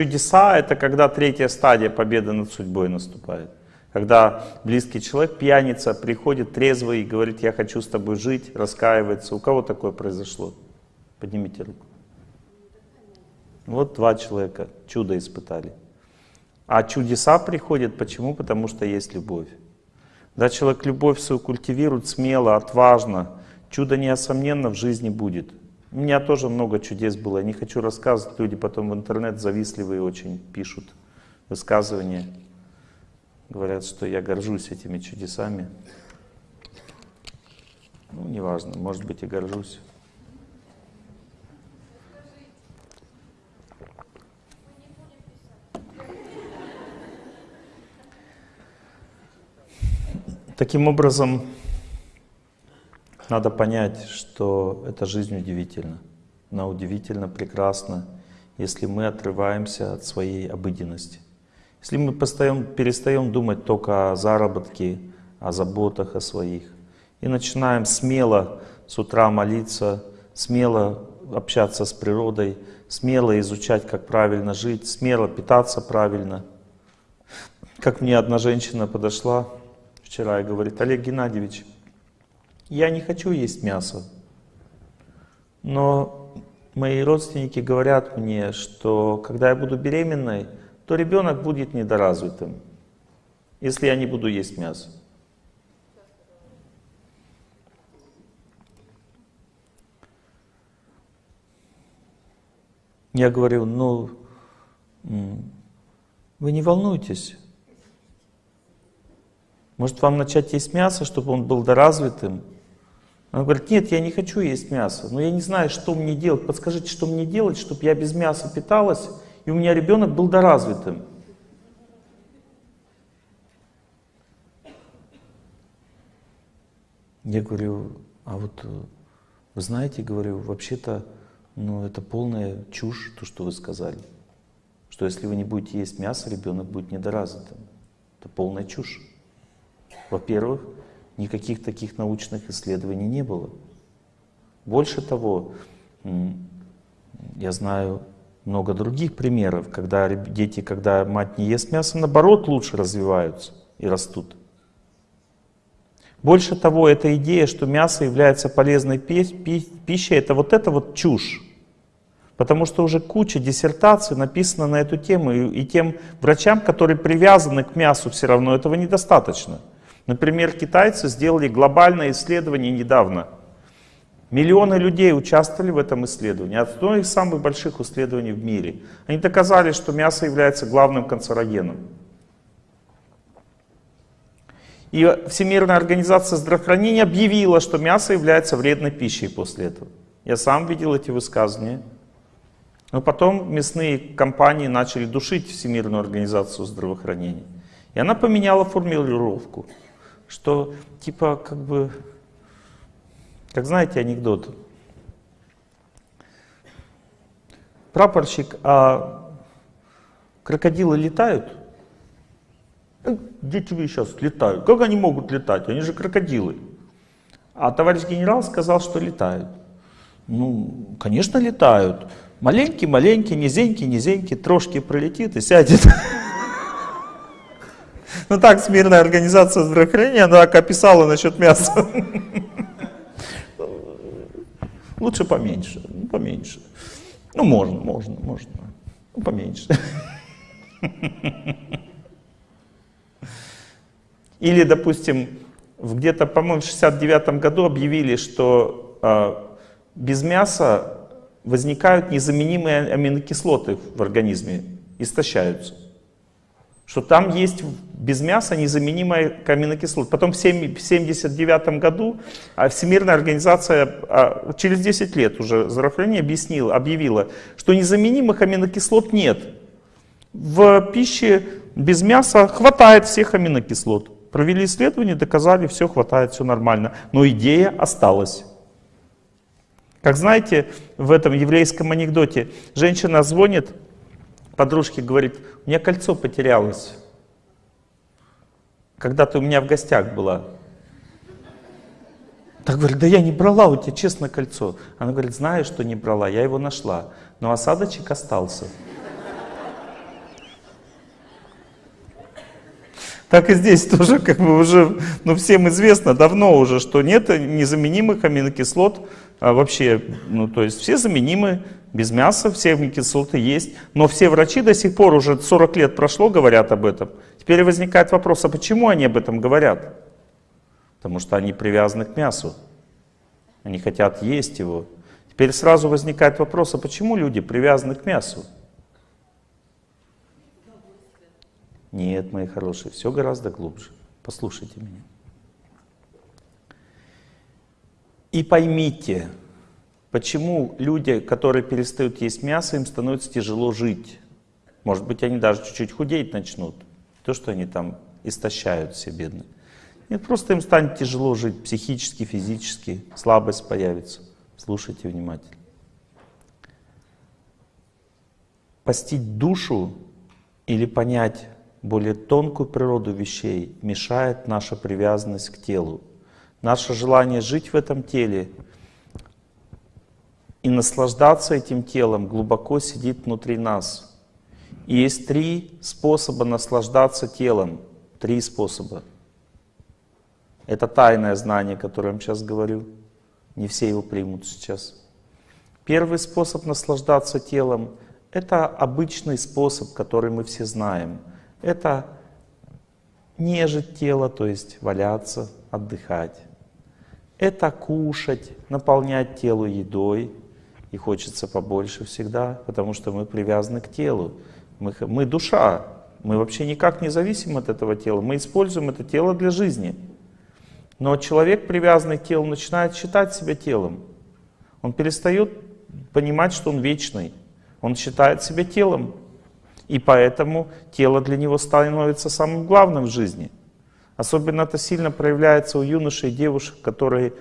Чудеса — это когда третья стадия победы над судьбой наступает. Когда близкий человек, пьяница, приходит трезвый и говорит, я хочу с тобой жить, раскаивается. У кого такое произошло? Поднимите руку. Вот два человека чудо испытали. А чудеса приходят почему? Потому что есть любовь. Да, человек любовь свою культивирует смело, отважно, чудо неосомненно в жизни будет. У меня тоже много чудес было, я не хочу рассказывать, люди потом в интернет завистливые очень пишут высказывания. Говорят, что я горжусь этими чудесами. Ну, неважно, может быть и горжусь. Таким образом, надо понять, что эта жизнь удивительна. Она удивительно прекрасна, если мы отрываемся от своей обыденности. Если мы постоим, перестаем думать только о заработке, о заботах о своих, и начинаем смело с утра молиться, смело общаться с природой, смело изучать, как правильно жить, смело питаться правильно. Как мне одна женщина подошла вчера и говорит, Олег Геннадьевич, я не хочу есть мясо, но мои родственники говорят мне, что когда я буду беременной, то ребенок будет недоразвитым, если я не буду есть мясо. Я говорю, ну, вы не волнуйтесь. Может вам начать есть мясо, чтобы он был доразвитым? Она говорит, нет, я не хочу есть мясо, но я не знаю, что мне делать. Подскажите, что мне делать, чтобы я без мяса питалась, и у меня ребенок был доразвитым. Я говорю, а вот э, вы знаете, говорю, вообще-то, ну это полная чушь, то, что вы сказали. Что если вы не будете есть мясо, ребенок будет недоразвитым. Это полная чушь. Во-первых, никаких таких научных исследований не было. Больше того, я знаю много других примеров, когда дети, когда мать не ест мясо, наоборот лучше развиваются и растут. Больше того, эта идея, что мясо является полезной пищей, это вот это вот чушь. Потому что уже куча диссертаций написано на эту тему, и тем врачам, которые привязаны к мясу, все равно этого недостаточно. Например, китайцы сделали глобальное исследование недавно. Миллионы людей участвовали в этом исследовании. Одно из самых больших исследований в мире. Они доказали, что мясо является главным канцерогеном. И Всемирная организация здравоохранения объявила, что мясо является вредной пищей после этого. Я сам видел эти высказывания. Но потом мясные компании начали душить Всемирную организацию здравоохранения. И она поменяла формулировку что типа как бы, как знаете анекдот, прапорщик, а крокодилы летают? «Э, дети вы сейчас летают. Как они могут летать? Они же крокодилы. А товарищ генерал сказал, что летают. Ну, конечно, летают. Маленький-маленький, низенький, низенький, трошки пролетит и сядет. Ну так, Всемирная организация здравоохранения, она так описала насчет мяса. Лучше поменьше, ну, поменьше. Ну, можно, можно, можно. Ну, поменьше. Или, допустим, где-то, по-моему, в 69 году объявили, что э, без мяса возникают незаменимые аминокислоты в организме, истощаются что там есть без мяса незаменимая аминокислота. Потом в 1979 году а, Всемирная организация а, через 10 лет уже здравоохранение объяснила, объявила, что незаменимых аминокислот нет. В пище без мяса хватает всех аминокислот. Провели исследование, доказали, все хватает, все нормально. Но идея осталась. Как знаете, в этом еврейском анекдоте женщина звонит подружке говорит, у меня кольцо потерялось, когда ты у меня в гостях была. Так говорит, да я не брала у тебя, честно, кольцо. Она говорит, знаю, что не брала, я его нашла, но осадочек остался. Так и здесь тоже как бы уже, ну всем известно давно уже, что нет незаменимых аминокислот а вообще, ну то есть все заменимы, без мяса все аминокислоты есть, но все врачи до сих пор, уже 40 лет прошло, говорят об этом. Теперь возникает вопрос, а почему они об этом говорят? Потому что они привязаны к мясу, они хотят есть его. Теперь сразу возникает вопрос, а почему люди привязаны к мясу? Нет, мои хорошие, все гораздо глубже. Послушайте меня. И поймите, почему люди, которые перестают есть мясо, им становится тяжело жить. Может быть, они даже чуть-чуть худеть начнут. То, что они там истощают все бедные. Нет, просто им станет тяжело жить психически, физически, слабость появится. Слушайте внимательно. Постить душу или понять более тонкую природу вещей мешает наша привязанность к телу. Наше желание жить в этом теле и наслаждаться этим телом глубоко сидит внутри нас. И есть три способа наслаждаться телом. Три способа. Это тайное знание, которое я вам сейчас говорю. Не все его примут сейчас. Первый способ наслаждаться телом — это обычный способ, который мы все знаем — это нежить тело, то есть валяться, отдыхать. Это кушать, наполнять тело едой. И хочется побольше всегда, потому что мы привязаны к телу. Мы, мы душа, мы вообще никак не зависим от этого тела. Мы используем это тело для жизни. Но человек, привязанный к телу, начинает считать себя телом. Он перестает понимать, что он вечный. Он считает себя телом. И поэтому тело для него становится самым главным в жизни. Особенно это сильно проявляется у юношей и девушек, которые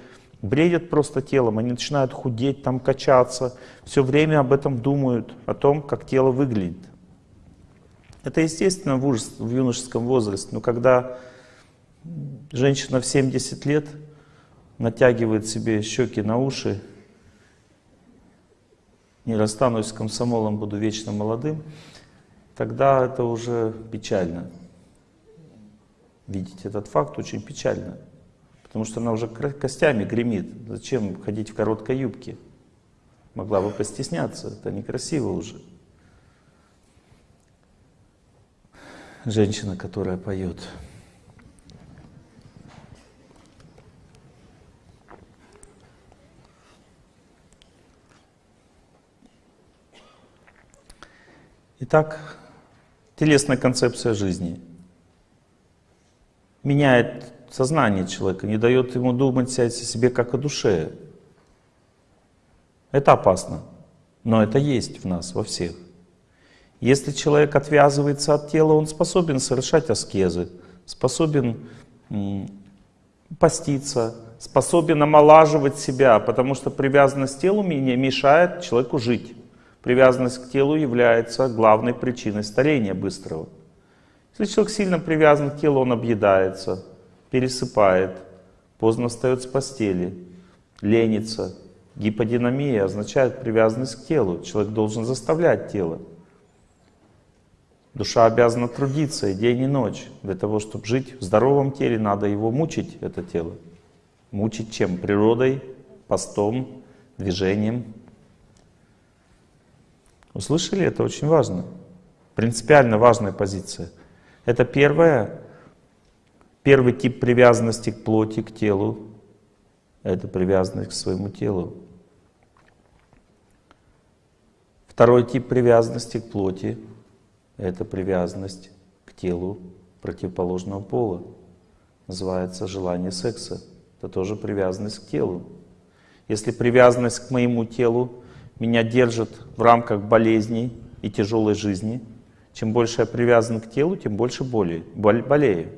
бредят просто телом, они начинают худеть, там качаться, все время об этом думают, о том, как тело выглядит. Это естественно в, ужас, в юношеском возрасте, но когда женщина в 70 лет натягивает себе щеки на уши, не расстанусь с комсомолом, буду вечно молодым, тогда это уже печально. Видеть этот факт очень печально. Потому что она уже костями гремит. Зачем ходить в короткой юбке? Могла бы постесняться, это некрасиво уже. Женщина, которая поет. Итак, телесная концепция жизни меняет сознание человека, не дает ему думать о себе как о душе. Это опасно, но это есть в нас, во всех. Если человек отвязывается от тела, он способен совершать аскезы, способен поститься, способен омолаживать себя, потому что привязанность к телу мешает человеку жить. Привязанность к телу является главной причиной старения быстрого. Если человек сильно привязан к телу, он объедается, пересыпает, поздно встает с постели, ленится. Гиподинамия означает привязанность к телу. Человек должен заставлять тело. Душа обязана трудиться и день, и ночь. Для того, чтобы жить в здоровом теле, надо его мучить, это тело. Мучить чем? Природой, постом, движением, Услышали? Это очень важно. Принципиально важная позиция. Это первое, первый тип привязанности к плоти, к телу. Это привязанность к своему телу. Второй тип привязанности к плоти — это привязанность к телу противоположного пола. Называется желание секса. Это тоже привязанность к телу. Если привязанность к моему телу меня держит в рамках болезней и тяжелой жизни. Чем больше я привязан к телу, тем больше боли, болею.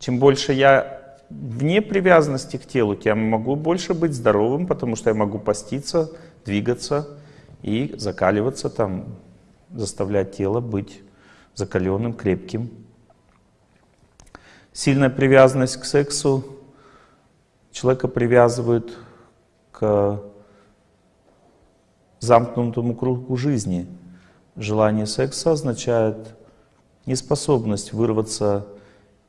Чем больше я вне привязанности к телу, тем могу больше быть здоровым, потому что я могу поститься, двигаться и закаливаться, там, заставлять тело быть закаленным, крепким. Сильная привязанность к сексу человека привязывает к замкнутому кругу жизни. Желание секса означает неспособность вырваться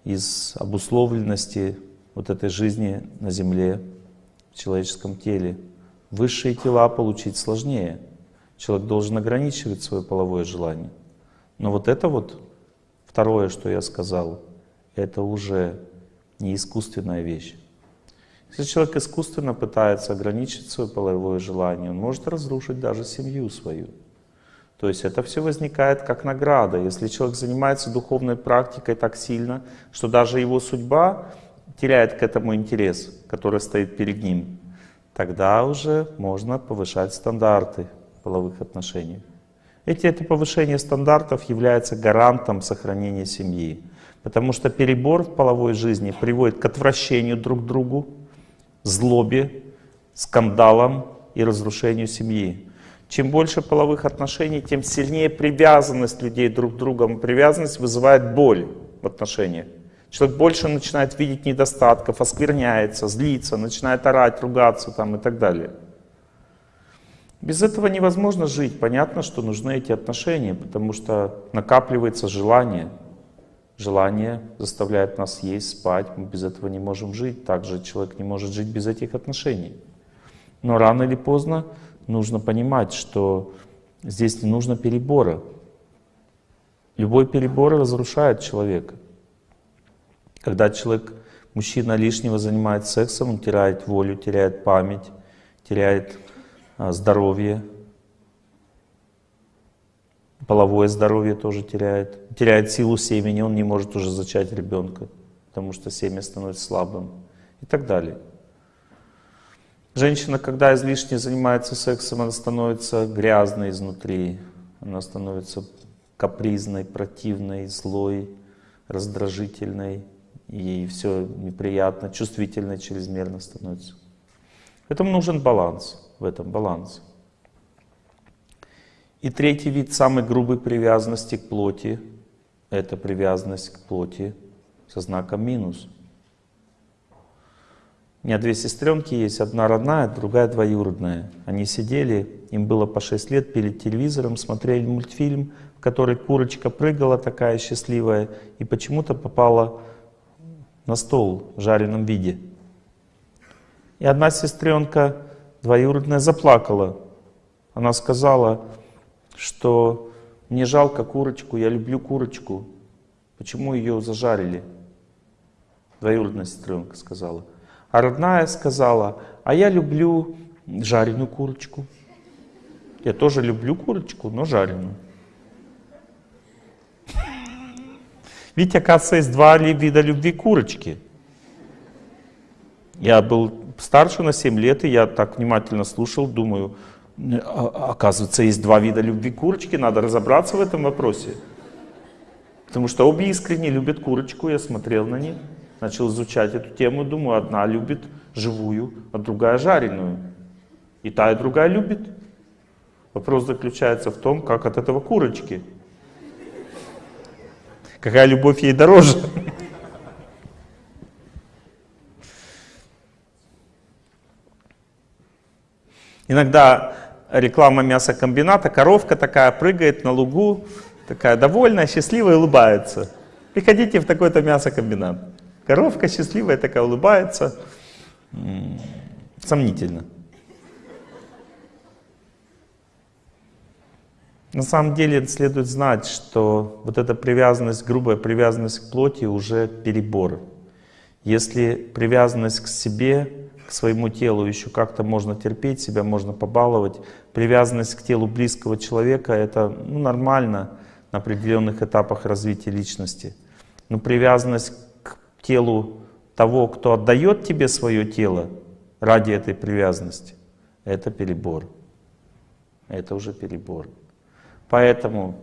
из обусловленности вот этой жизни на Земле, в человеческом теле. Высшие тела получить сложнее. Человек должен ограничивать свое половое желание. Но вот это вот, второе, что я сказал, это уже не искусственная вещь. Если человек искусственно пытается ограничить свое половое желание, он может разрушить даже семью свою. То есть это все возникает как награда. Если человек занимается духовной практикой так сильно, что даже его судьба теряет к этому интерес, который стоит перед ним, тогда уже можно повышать стандарты половых отношений. Эти, это повышение стандартов является гарантом сохранения семьи. Потому что перебор в половой жизни приводит к отвращению друг к другу, злобе, скандалам и разрушению семьи. Чем больше половых отношений, тем сильнее привязанность людей друг к другу. Привязанность вызывает боль в отношениях. Человек больше начинает видеть недостатков, оскверняется, злится, начинает орать, ругаться там и так далее. Без этого невозможно жить. Понятно, что нужны эти отношения, потому что накапливается желание. Желание заставляет нас есть, спать. Мы без этого не можем жить. Также человек не может жить без этих отношений. Но рано или поздно нужно понимать, что здесь не нужно перебора. Любой перебор разрушает человека. Когда человек, мужчина лишнего занимается сексом, он теряет волю, теряет память, теряет а, здоровье, половое здоровье тоже теряет, теряет силу семени, он не может уже зачать ребенка, потому что семя становится слабым и так далее. Женщина, когда излишне занимается сексом, она становится грязной изнутри, она становится капризной, противной, злой, раздражительной, ей все неприятно, чувствительно чрезмерно становится. Поэтому нужен баланс, в этом баланс. И третий вид самой грубой привязанности к плоти, это привязанность к плоти со знаком минус. У меня две сестренки есть, одна родная, другая двоюродная. Они сидели, им было по 6 лет, перед телевизором, смотрели мультфильм, в который курочка прыгала такая счастливая, и почему-то попала на стол в жареном виде. И одна сестренка двоюродная заплакала. Она сказала, что мне жалко курочку, я люблю курочку. Почему ее зажарили? Двоюродная сестренка сказала. А родная сказала, а я люблю жареную курочку. Я тоже люблю курочку, но жареную. Ведь, оказывается, есть два вида любви курочки. Я был старше на 7 лет, и я так внимательно слушал, думаю, «А, оказывается, есть два вида любви курочки, надо разобраться в этом вопросе. Потому что обе искренне любят курочку, я смотрел на них, начал изучать эту тему, думаю, одна любит живую, а другая жареную. И та, и другая любит. Вопрос заключается в том, как от этого курочки. Какая любовь ей дороже? Иногда реклама мясокомбината, коровка такая прыгает на лугу, такая довольная, счастливая, улыбается. Приходите в такой-то мясокомбинат. Коровка счастливая такая, улыбается. Сомнительно. На самом деле следует знать, что вот эта привязанность, грубая привязанность к плоти уже перебор. Если привязанность к себе, к своему телу еще как-то можно терпеть, себя можно побаловать, привязанность к телу близкого человека это ну, нормально на определенных этапах развития личности. Но привязанность к телу того, кто отдает тебе свое тело ради этой привязанности, это перебор. Это уже перебор. Поэтому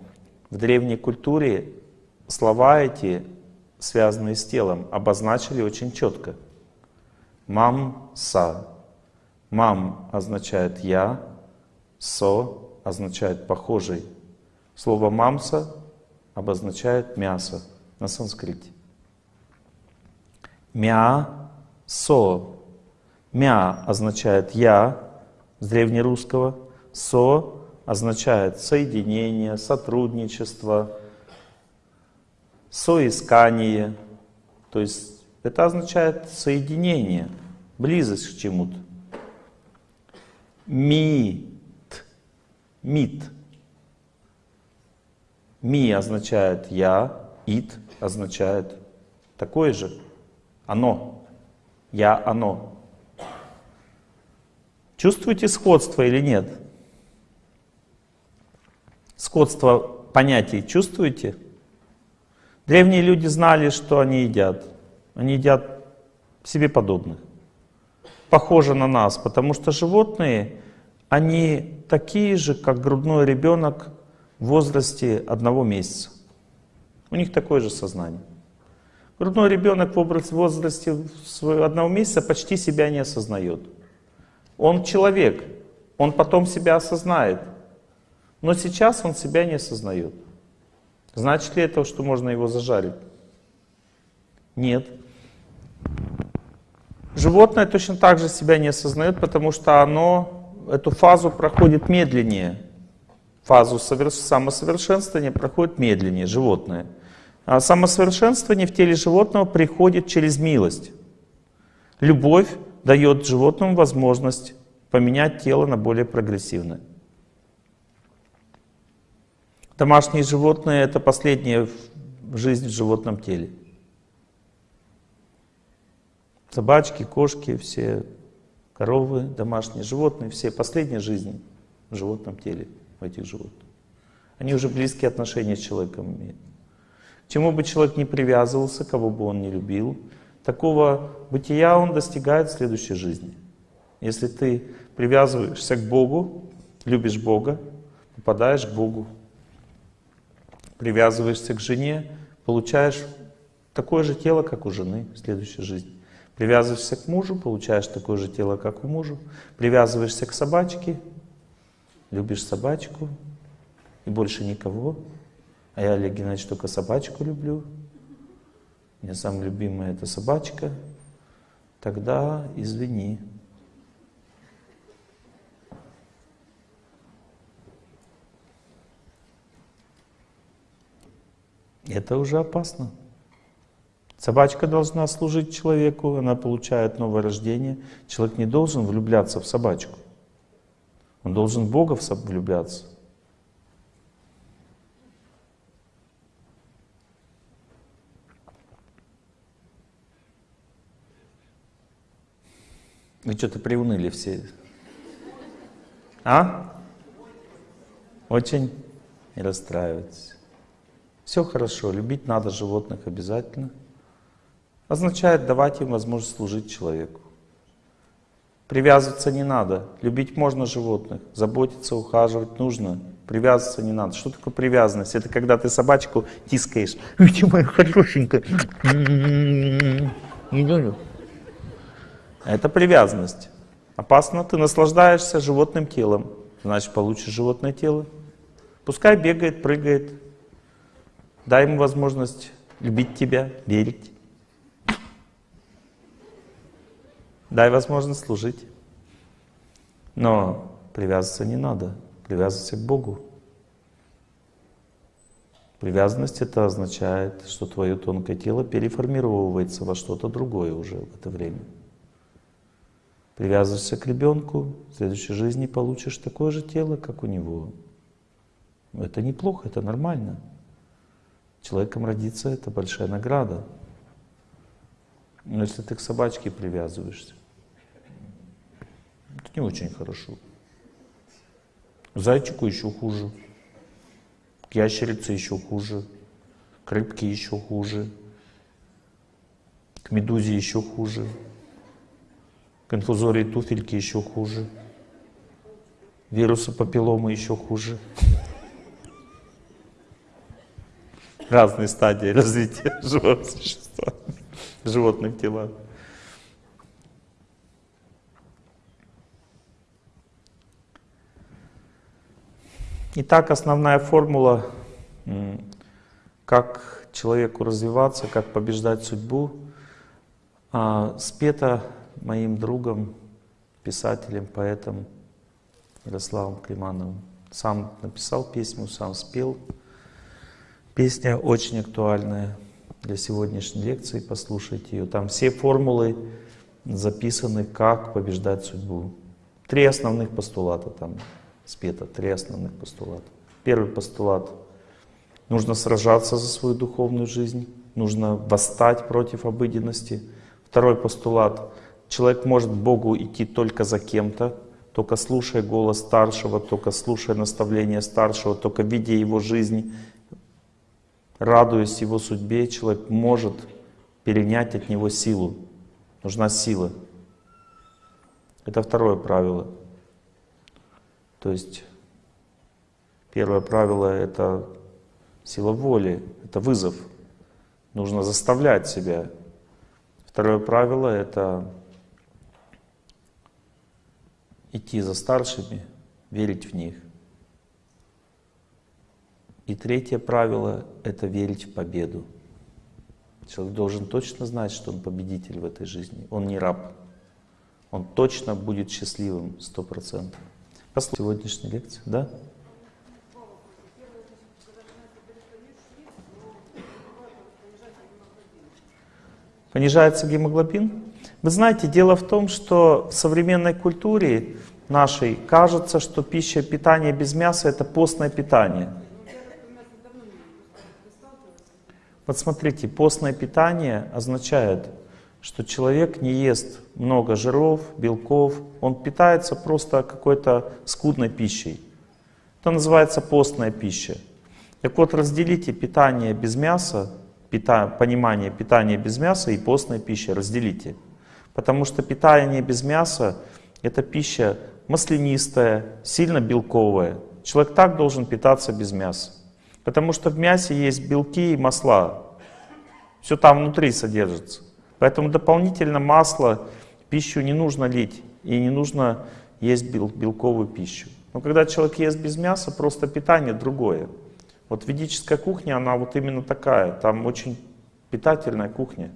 в древней культуре слова эти, связанные с телом, обозначили очень четко. Мам-са. Мам означает «я», «со» означает «похожий». Слово «мамса» обозначает «мясо» на санскрите. Мя-со. Мя означает «я» с древнерусского, «со» означает соединение, сотрудничество, соискание. То есть это означает соединение, близость к чему-то. Мит. Мит. Ми означает я, ит означает такое же. Оно. Я, оно. Чувствуете сходство или нет? Сходство понятий чувствуете? Древние люди знали, что они едят. Они едят себе подобных. Похоже на нас, потому что животные, они такие же, как грудной ребенок в возрасте одного месяца. У них такое же сознание. Грудной ребенок в возрасте одного месяца почти себя не осознает. Он человек, он потом себя осознает. Но сейчас он себя не осознает. Значит ли это, что можно его зажарить? Нет. Животное точно так же себя не осознает, потому что оно эту фазу проходит медленнее. Фазу самосовершенствования проходит медленнее, животное. А самосовершенствование в теле животного приходит через милость. Любовь дает животному возможность поменять тело на более прогрессивное. Домашние животные — это последняя жизнь в животном теле. Собачки, кошки, все коровы, домашние животные, все последняя жизнь в животном теле у этих животных. Они уже близкие отношения с человеком имеют. К чему бы человек не привязывался, кого бы он не любил, такого бытия он достигает в следующей жизни. Если ты привязываешься к Богу, любишь Бога, попадаешь к Богу. Привязываешься к жене, получаешь такое же тело, как у жены в следующей жизни. Привязываешься к мужу, получаешь такое же тело, как у мужа. Привязываешься к собачке, любишь собачку и больше никого. А я, Олег Геннадьевич, только собачку люблю. У меня самая любимая это собачка. Тогда извини. Это уже опасно. Собачка должна служить человеку, она получает новое рождение. Человек не должен влюбляться в собачку. Он должен в Бога влюбляться. Вы что-то приуныли все. А? Очень не расстраивайтесь. Все хорошо, любить надо животных обязательно. Означает давать им возможность служить человеку. Привязываться не надо. Любить можно животных, заботиться, ухаживать нужно. Привязываться не надо. Что такое привязанность? Это когда ты собачку тискаешь. Ой, ты моя хорошенькая. Это привязанность. Опасно, ты наслаждаешься животным телом. Значит, получишь животное тело. Пускай бегает, прыгает, Дай ему возможность любить тебя, верить. Дай возможность служить. Но привязываться не надо. Привязывайся к Богу. Привязанность это означает, что твое тонкое тело переформировывается во что-то другое уже в это время. Привязывайся к ребенку, в следующей жизни получишь такое же тело, как у него. Это неплохо, это нормально. Человеком родиться — это большая награда. Но если ты к собачке привязываешься, не очень хорошо. Зайчику еще хуже, ящерице еще хуже, к рыбке еще хуже, к медузе еще хуже, к инфузории туфельки еще хуже, вирусу папилломы еще хуже разные стадии развития живого существа, животных тела. Итак, основная формула, как человеку развиваться, как побеждать судьбу, а, спета моим другом, писателем, поэтом Ярославом Климановым. Сам написал песню, сам спел. Песня очень актуальная для сегодняшней лекции, послушайте ее. Там все формулы записаны, как побеждать судьбу. Три основных постулата там спето, три основных постулата. Первый постулат — нужно сражаться за свою духовную жизнь, нужно восстать против обыденности. Второй постулат — человек может Богу идти только за кем-то, только слушая голос старшего, только слушая наставления старшего, только видя его жизнь, радуясь его судьбе, человек может перенять от него силу. Нужна сила. Это второе правило. То есть первое правило — это сила воли, это вызов. Нужно заставлять себя. Второе правило — это идти за старшими, верить в них. И третье правило — это верить в победу. Человек должен точно знать, что он победитель в этой жизни. Он не раб. Он точно будет счастливым, сто процентов. Послушайте сегодняшнюю лекцию, да? Понижается гемоглобин? Вы знаете, дело в том, что в современной культуре нашей кажется, что пища, питание без мяса — это постное питание. Вот смотрите, постное питание означает, что человек не ест много жиров, белков, он питается просто какой-то скудной пищей. Это называется постная пища. Так вот, разделите питание без мяса, понимание питания без мяса и постная пища, разделите. Потому что питание без мяса — это пища маслянистая, сильно белковая. Человек так должен питаться без мяса. Потому что в мясе есть белки и масла. Все там внутри содержится. Поэтому дополнительно масло, пищу не нужно лить и не нужно есть бел, белковую пищу. Но когда человек ест без мяса, просто питание другое. Вот ведическая кухня, она вот именно такая. Там очень питательная кухня.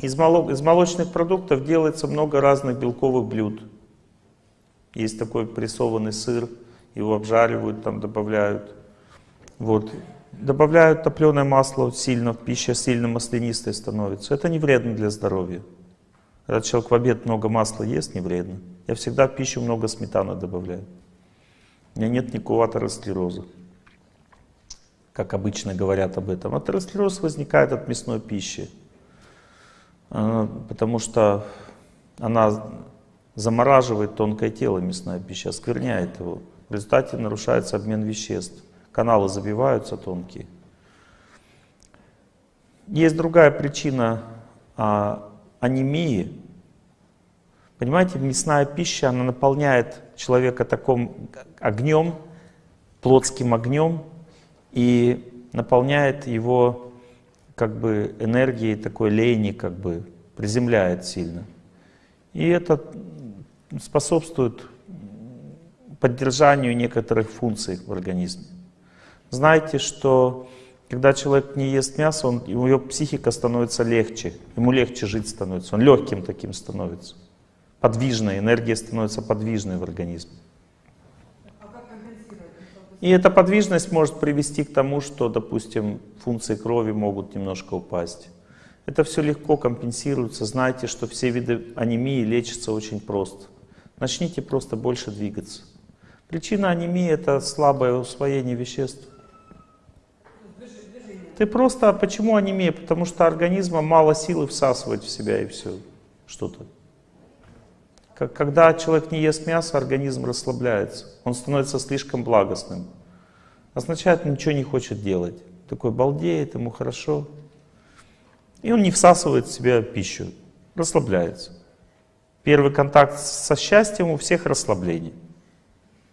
Из, молок, из молочных продуктов делается много разных белковых блюд. Есть такой прессованный сыр, его обжаривают, там добавляют. Вот. Добавляют топленое масло сильно, пища сильно маслянистой становится. Это не вредно для здоровья. Когда человек в обед много масла ест, не вредно. Я всегда в пищу много сметаны добавляю. У меня нет никакого атеросклероза. Как обычно говорят об этом. Атеросклероз возникает от мясной пищи. А, потому что она замораживает тонкое тело, мясная пища, оскверняет его. В результате нарушается обмен веществ каналы забиваются тонкие. Есть другая причина а, анемии. Понимаете, мясная пища, она наполняет человека таким огнем, плотским огнем, и наполняет его как бы энергией такой лени, как бы приземляет сильно. И это способствует поддержанию некоторых функций в организме. Знаете, что когда человек не ест мясо, он, у него психика становится легче, ему легче жить становится, он легким таким становится. Подвижной, энергия становится подвижной в организме. И эта подвижность может привести к тому, что, допустим, функции крови могут немножко упасть. Это все легко компенсируется. Знайте, что все виды анемии лечатся очень просто. Начните просто больше двигаться. Причина анемии — это слабое усвоение веществ. Ты просто, а почему анемия? Потому что организма мало силы всасывать в себя и все, что-то. Когда человек не ест мясо, организм расслабляется, он становится слишком благостным. Означает, ничего не хочет делать. Такой балдеет, ему хорошо. И он не всасывает в себя пищу, расслабляется. Первый контакт со счастьем у всех расслабление.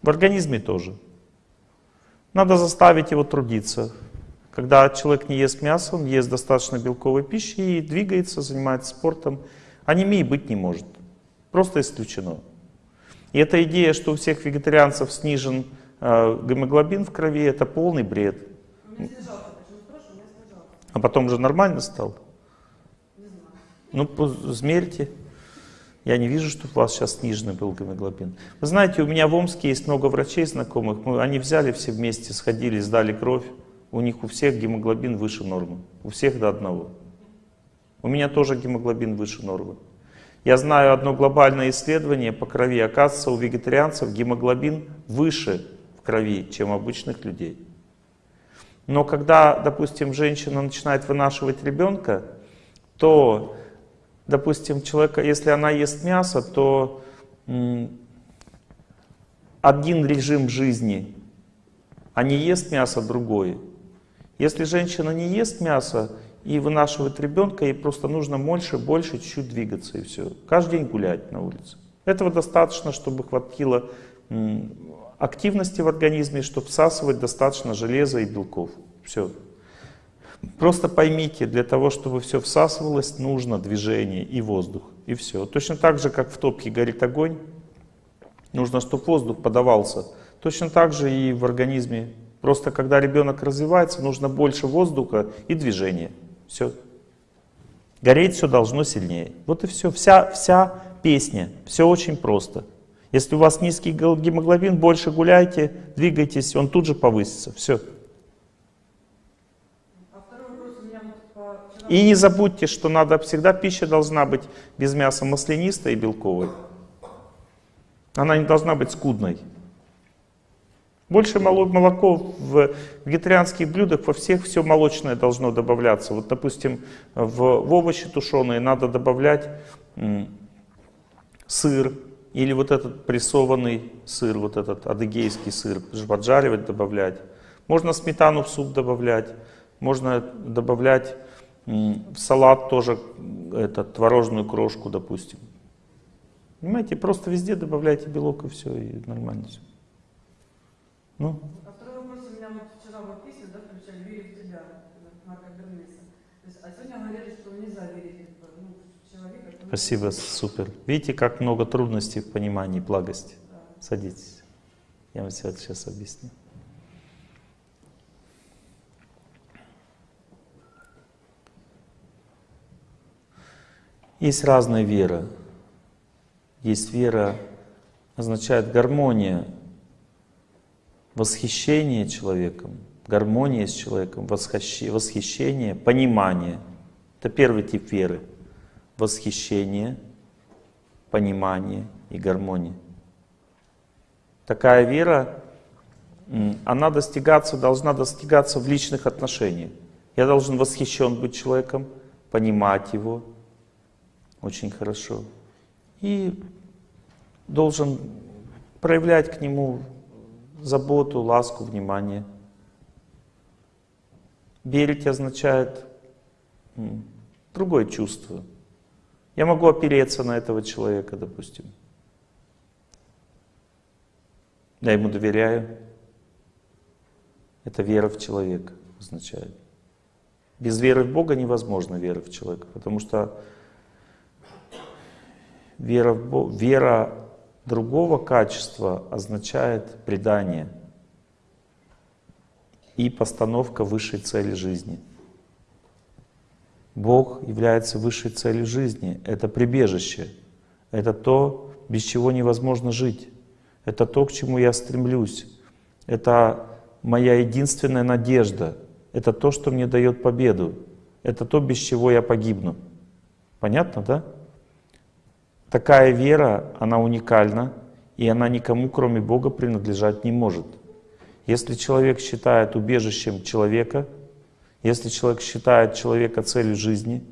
В организме тоже. Надо заставить его трудиться, когда человек не ест мясо, он ест достаточно белковой пищи и двигается, занимается спортом, анемии быть не может. Просто исключено. И эта идея, что у всех вегетарианцев снижен э, гемоглобин в крови, это полный бред. А потом уже нормально стал? Ну, измерьте. Я не вижу, что у вас сейчас сниженный был гемоглобин. Вы знаете, у меня в Омске есть много врачей знакомых. Мы, они взяли все вместе, сходили, сдали кровь. У них у всех гемоглобин выше нормы. У всех до одного. У меня тоже гемоглобин выше нормы. Я знаю одно глобальное исследование по крови. Оказывается, у вегетарианцев гемоглобин выше в крови, чем у обычных людей. Но когда, допустим, женщина начинает вынашивать ребенка, то, допустим, человека, если она ест мясо, то один режим жизни, а не ест мясо другой. Если женщина не ест мясо и вынашивает ребенка, ей просто нужно больше, больше, чуть-чуть двигаться и все. Каждый день гулять на улице. Этого достаточно, чтобы хватило активности в организме, чтобы всасывать достаточно железа и белков. Все. Просто поймите, для того, чтобы все всасывалось, нужно движение и воздух. И все. Точно так же, как в топке горит огонь, нужно, чтобы воздух подавался. Точно так же и в организме. Просто когда ребенок развивается, нужно больше воздуха и движения. Все. Гореть все должно сильнее. Вот и все. Вся, вся песня. Все очень просто. Если у вас низкий гемоглобин, больше гуляйте, двигайтесь, он тут же повысится. Все. И не забудьте, что надо всегда пища должна быть без мяса маслянистой и белковой. Она не должна быть скудной. Больше молоко в вегетарианских блюдах, во всех все молочное должно добавляться. Вот, допустим, в, в овощи тушеные надо добавлять сыр, или вот этот прессованный сыр, вот этот адыгейский сыр, поджаривать, добавлять. Можно сметану в суп добавлять, можно добавлять в салат тоже этот, творожную крошку, допустим. Понимаете, просто везде добавляйте белок и все, и нормально все. Ну? А второй вопрос у меня вот вчера в письме, да, включали «Верю в тебя», Марка Бернеса. То есть, а сегодня говорили, что нельзя верить ну, в человека. Спасибо, супер. Видите, как много трудностей в понимании благости. Да. Садитесь. Я вам все это сейчас объясню. Есть разная вера. Есть вера, означает гармония, восхищение человеком, гармония с человеком, восхищение, понимание. Это первый тип веры. Восхищение, понимание и гармония. Такая вера, она достигаться, должна достигаться в личных отношениях. Я должен восхищен быть человеком, понимать его, очень хорошо. И должен проявлять к нему заботу, ласку, внимание. Верить означает другое чувство. Я могу опереться на этого человека, допустим. Я ему доверяю. Это вера в человека означает. Без веры в Бога невозможно вера в человека, потому что Вера, в Бог, вера другого качества означает предание и постановка высшей цели жизни. Бог является высшей целью жизни. Это прибежище. Это то, без чего невозможно жить. Это то, к чему я стремлюсь. Это моя единственная надежда. Это то, что мне дает победу. Это то, без чего я погибну. Понятно, да? Такая вера, она уникальна, и она никому, кроме Бога, принадлежать не может. Если человек считает убежищем человека, если человек считает человека целью жизни,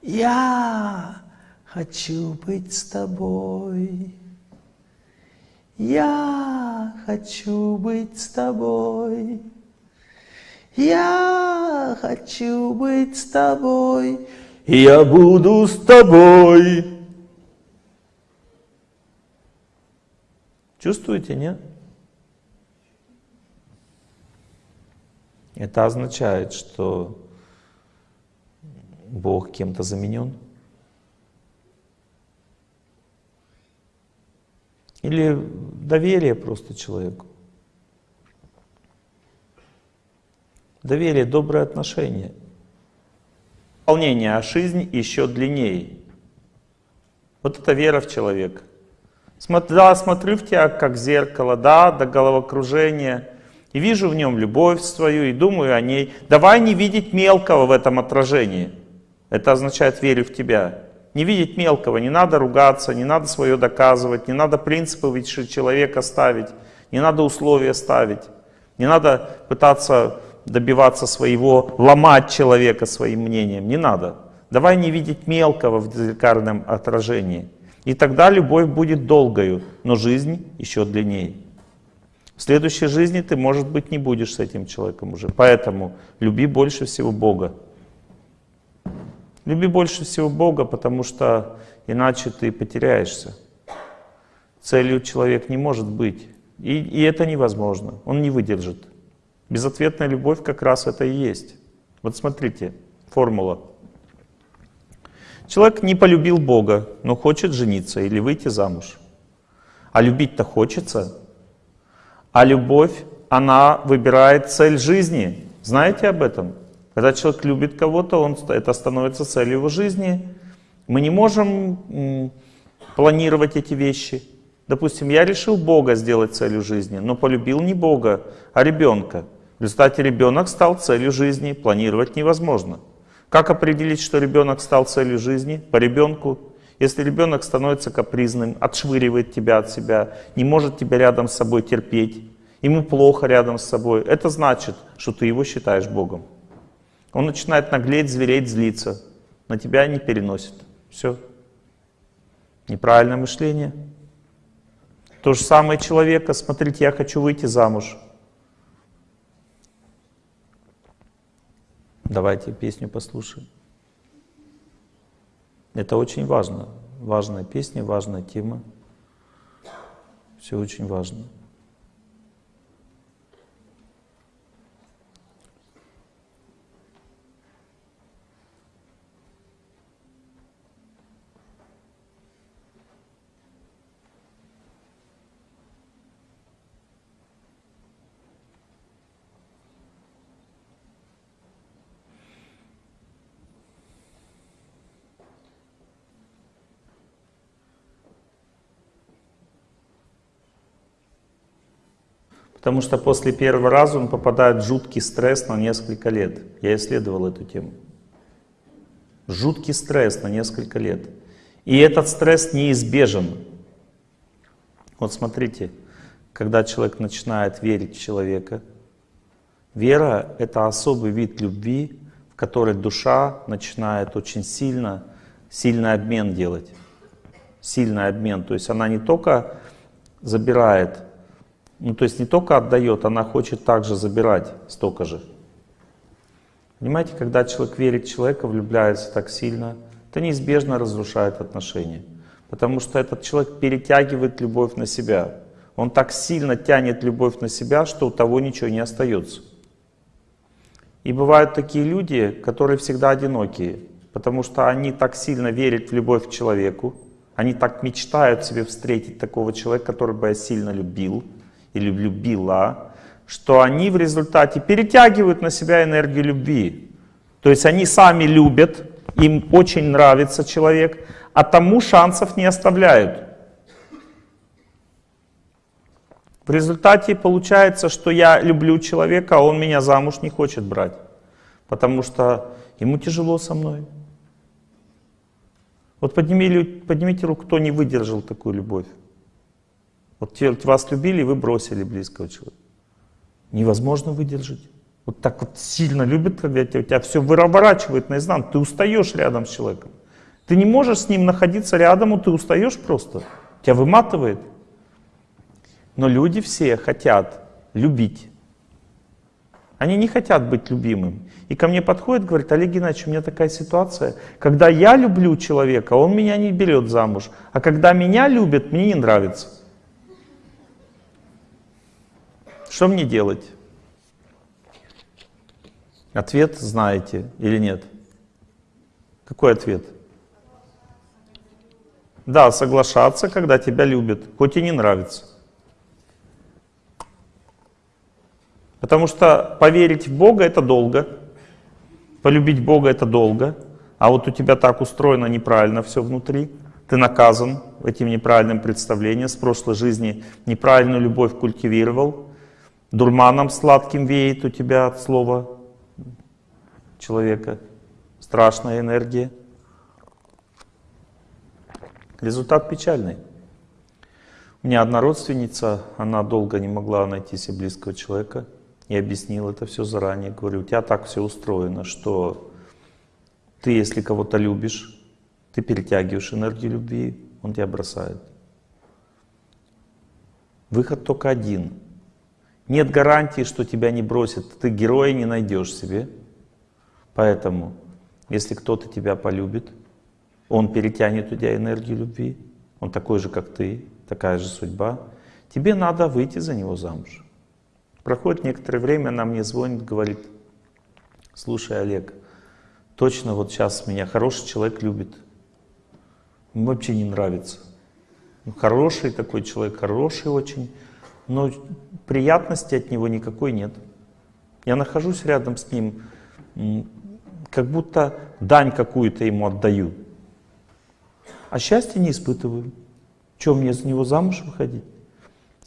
я хочу быть с тобой, я хочу быть с тобой, я хочу быть с тобой, я буду с тобой. Чувствуете, нет? Это означает, что Бог кем-то заменен? Или доверие просто человеку? Доверие, доброе отношение – Волнение, а жизнь еще длиннее. Вот это вера в человека. Да, смотрю в тебя как в зеркало, да, до головокружения. И вижу в нем любовь свою, и думаю о ней. Давай не видеть мелкого в этом отражении. Это означает верю в тебя. Не видеть мелкого, не надо ругаться, не надо свое доказывать, не надо принципы выше человека ставить, не надо условия ставить, не надо пытаться добиваться своего, ломать человека своим мнением, не надо. Давай не видеть мелкого в зеркальном отражении. И тогда любовь будет долгою, но жизнь еще длиннее. В следующей жизни ты, может быть, не будешь с этим человеком уже. Поэтому люби больше всего Бога. Люби больше всего Бога, потому что иначе ты потеряешься. Целью человек не может быть. И, и это невозможно. Он не выдержит. Безответная любовь как раз это и есть. Вот смотрите, формула. Человек не полюбил Бога, но хочет жениться или выйти замуж. А любить-то хочется. А любовь, она выбирает цель жизни. Знаете об этом? Когда человек любит кого-то, он, это становится целью его жизни. Мы не можем планировать эти вещи. Допустим, я решил Бога сделать целью жизни, но полюбил не Бога, а ребенка. В результате ребенок стал целью жизни, планировать невозможно. Как определить, что ребенок стал целью жизни? По ребенку. Если ребенок становится капризным, отшвыривает тебя от себя, не может тебя рядом с собой терпеть, ему плохо рядом с собой, это значит, что ты его считаешь Богом. Он начинает наглеть, звереть, злиться. На тебя не переносит. Все. Неправильное мышление. То же самое человека, смотрите, я хочу выйти замуж. Давайте песню послушаем. Это очень важно. Важная песня, важная тема. Все очень важно. Потому что после первого раза он попадает в жуткий стресс на несколько лет. Я исследовал эту тему. Жуткий стресс на несколько лет. И этот стресс неизбежен. Вот смотрите, когда человек начинает верить в человека, вера — это особый вид любви, в которой душа начинает очень сильно, сильный обмен делать. Сильный обмен. То есть она не только забирает ну, то есть не только отдает, она хочет также забирать столько же. Понимаете, когда человек верит человека, влюбляется так сильно, это неизбежно разрушает отношения. Потому что этот человек перетягивает любовь на себя. Он так сильно тянет любовь на себя, что у того ничего не остается. И бывают такие люди, которые всегда одинокие, потому что они так сильно верят в любовь к человеку, они так мечтают себе встретить такого человека, который бы я сильно любил, или любила, что они в результате перетягивают на себя энергию любви. То есть они сами любят, им очень нравится человек, а тому шансов не оставляют. В результате получается, что я люблю человека, а он меня замуж не хочет брать, потому что ему тяжело со мной. Вот подними, поднимите руку, кто не выдержал такую любовь. Вот вас любили, вы бросили близкого человека. Невозможно выдержать. Вот так вот сильно любят, когда тебя, тебя все выворачивает наизнанку. Ты устаешь рядом с человеком. Ты не можешь с ним находиться рядом, ты устаешь просто. Тебя выматывает. Но люди все хотят любить. Они не хотят быть любимым. И ко мне подходит, говорит, Олег Геннадьевич, у меня такая ситуация, когда я люблю человека, он меня не берет замуж, а когда меня любят, мне не нравится. Что мне делать? Ответ знаете или нет? Какой ответ? Да, соглашаться, когда тебя любят, хоть и не нравится. Потому что поверить в Бога это долго, полюбить Бога это долго, а вот у тебя так устроено неправильно все внутри, ты наказан этим неправильным представлением, с прошлой жизни неправильную любовь культивировал, Дурманом сладким веет у тебя от слова человека. Страшная энергия. Результат печальный. У меня одна родственница, она долго не могла найти себе близкого человека. И объяснил это все заранее. Говорю, у тебя так все устроено, что ты, если кого-то любишь, ты перетягиваешь энергию любви, он тебя бросает. Выход только один. Нет гарантии, что тебя не бросит. Ты героя не найдешь себе. Поэтому, если кто-то тебя полюбит, он перетянет у тебя энергию любви, он такой же, как ты, такая же судьба, тебе надо выйти за него замуж. Проходит некоторое время, она мне звонит, говорит, слушай, Олег, точно вот сейчас меня хороший человек любит, Ему вообще не нравится. Ну, хороший такой человек, хороший очень, но приятности от него никакой нет. Я нахожусь рядом с ним, как будто дань какую-то ему отдаю. А счастья не испытываю. Чем мне за него замуж выходить?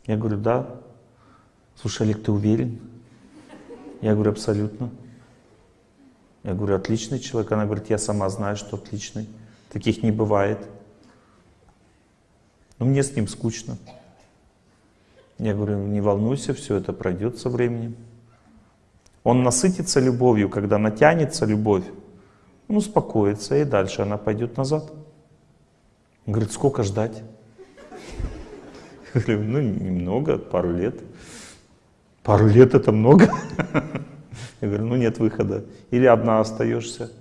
Я говорю, да. Слушай, Олег, ты уверен? Я говорю, абсолютно. Я говорю, отличный человек. Она говорит, я сама знаю, что отличный. Таких не бывает. Но мне с ним скучно. Я говорю, не волнуйся, все это пройдет со временем. Он насытится любовью, когда натянется любовь, он успокоится, и дальше она пойдет назад. Он говорит, сколько ждать? Я говорю, ну немного, пару лет. Пару лет это много? Я говорю, ну нет выхода. Или одна остаешься,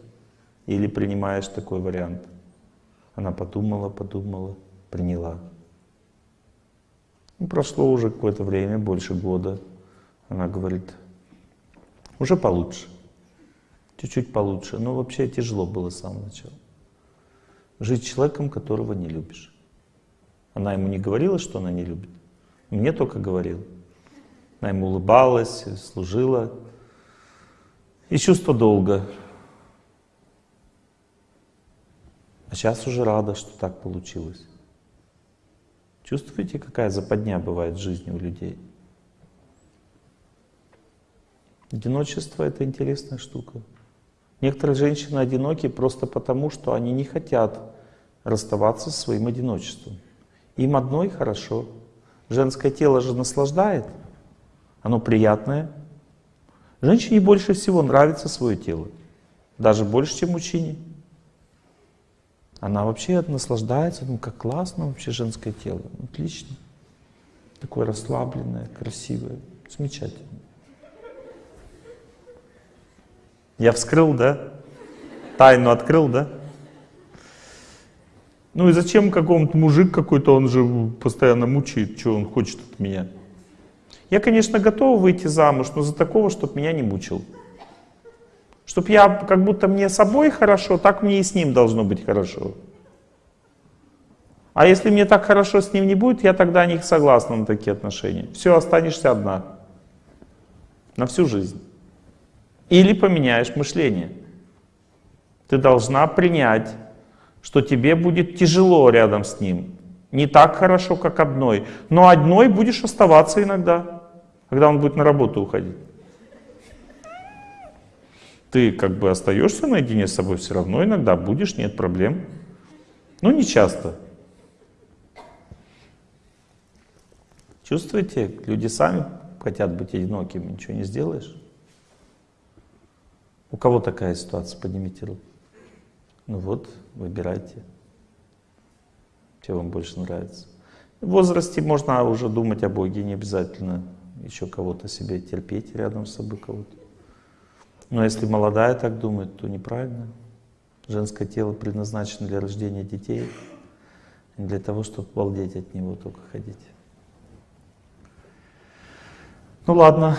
или принимаешь такой вариант. Она подумала, подумала, приняла. И прошло уже какое-то время, больше года. Она говорит, уже получше. Чуть-чуть получше. Но вообще тяжело было с самого начала. Жить человеком, которого не любишь. Она ему не говорила, что она не любит. Мне только говорила. Она ему улыбалась, служила. И чувство долга. А сейчас уже рада, что так получилось. Чувствуете, какая западня бывает в жизни у людей? Одиночество — это интересная штука. Некоторые женщины одиноки просто потому, что они не хотят расставаться со своим одиночеством. Им одной хорошо. Женское тело же наслаждает, оно приятное. Женщине больше всего нравится свое тело, даже больше, чем мужчине. Она вообще наслаждается, ну как классно вообще женское тело, отлично. Такое расслабленное, красивое, замечательно. Я вскрыл, да? Тайну открыл, да? Ну и зачем какому-то мужик какой-то, он же постоянно мучает, что он хочет от меня? Я, конечно, готов выйти замуж, но за такого, чтобы меня не мучил. Чтоб я, как будто мне собой хорошо, так мне и с ним должно быть хорошо. А если мне так хорошо с ним не будет, я тогда не согласна на такие отношения. Все, останешься одна. На всю жизнь. Или поменяешь мышление. Ты должна принять, что тебе будет тяжело рядом с ним. Не так хорошо, как одной. Но одной будешь оставаться иногда, когда он будет на работу уходить ты как бы остаешься наедине с собой все равно иногда будешь, нет проблем. Но не часто. Чувствуете, люди сами хотят быть одинокими, ничего не сделаешь. У кого такая ситуация? Поднимите руку. Ну вот, выбирайте, что вам больше нравится. В возрасте можно уже думать о Боге, не обязательно еще кого-то себе терпеть рядом с собой кого-то. Но если молодая так думает, то неправильно. Женское тело предназначено для рождения детей, а не для того, чтобы балдеть от него, только ходить. Ну ладно.